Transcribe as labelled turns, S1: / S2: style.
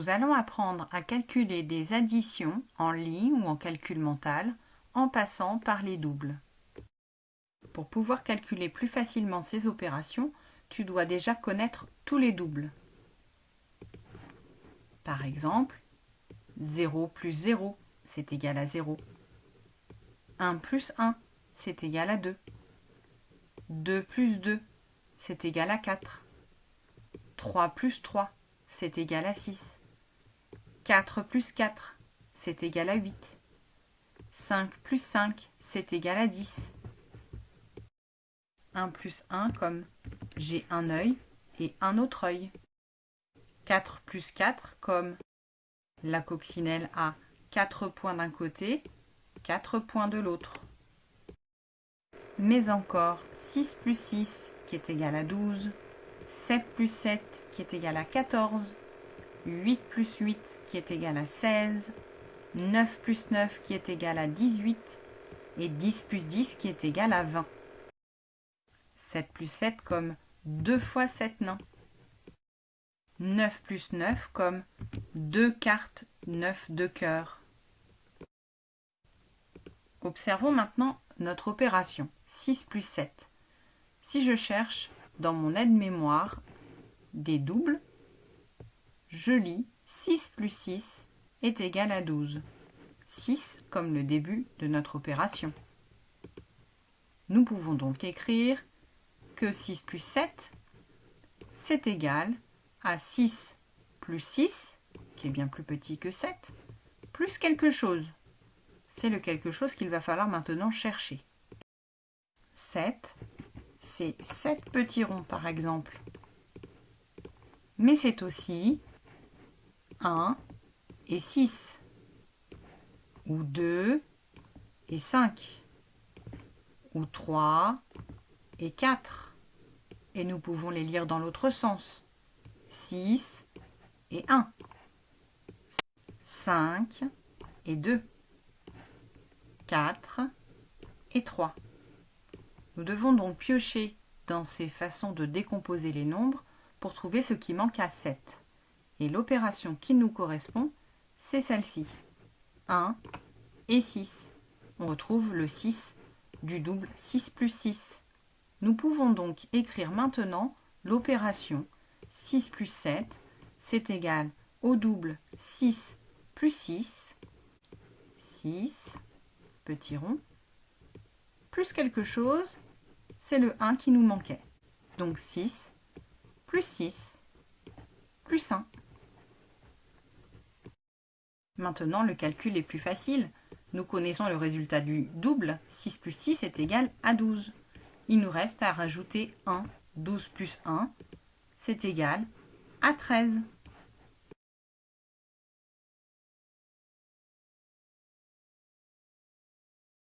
S1: Nous allons apprendre à calculer des additions en ligne ou en calcul mental en passant par les doubles. Pour pouvoir calculer plus facilement ces opérations, tu dois déjà connaître tous les doubles. Par exemple, 0 plus 0, c'est égal à 0. 1 plus 1, c'est égal à 2. 2 plus 2, c'est égal à 4. 3 plus 3, c'est égal à 6. 4 plus 4, c'est égal à 8. 5 plus 5, c'est égal à 10. 1 plus 1 comme j'ai un œil et un autre œil. 4 plus 4 comme la coccinelle a 4 points d'un côté, 4 points de l'autre. Mais encore 6 plus 6 qui est égal à 12, 7 plus 7 qui est égal à 14, 8 plus 8 qui est égal à 16, 9 plus 9 qui est égal à 18 et 10 plus 10 qui est égal à 20. 7 plus 7 comme 2 fois 7 nains. 9 plus 9 comme 2 cartes 9 de cœur. Observons maintenant notre opération 6 plus 7. Si je cherche dans mon aide-mémoire des doubles, je lis 6 plus 6 est égal à 12. 6 comme le début de notre opération. Nous pouvons donc écrire que 6 plus 7, c'est égal à 6 plus 6, qui est bien plus petit que 7, plus quelque chose. C'est le quelque chose qu'il va falloir maintenant chercher. 7, c'est 7 petits ronds par exemple. Mais c'est aussi 1 et 6, ou 2 et 5, ou 3 et 4 et nous pouvons les lire dans l'autre sens. 6 et 1. 5 et 2. 4 et 3. Nous devons donc piocher dans ces façons de décomposer les nombres pour trouver ce qui manque à 7. Et l'opération qui nous correspond, c'est celle-ci. 1 et 6. On retrouve le 6 du double 6 plus 6. Nous pouvons donc écrire maintenant l'opération 6 plus 7, c'est égal au double 6 plus 6, 6, petit rond, plus quelque chose, c'est le 1 qui nous manquait. Donc 6 plus 6 plus 1. Maintenant, le calcul est plus facile. Nous connaissons le résultat du double. 6 plus 6 est égal à 12 il nous reste à rajouter 1. 12 plus 1, c'est égal à 13.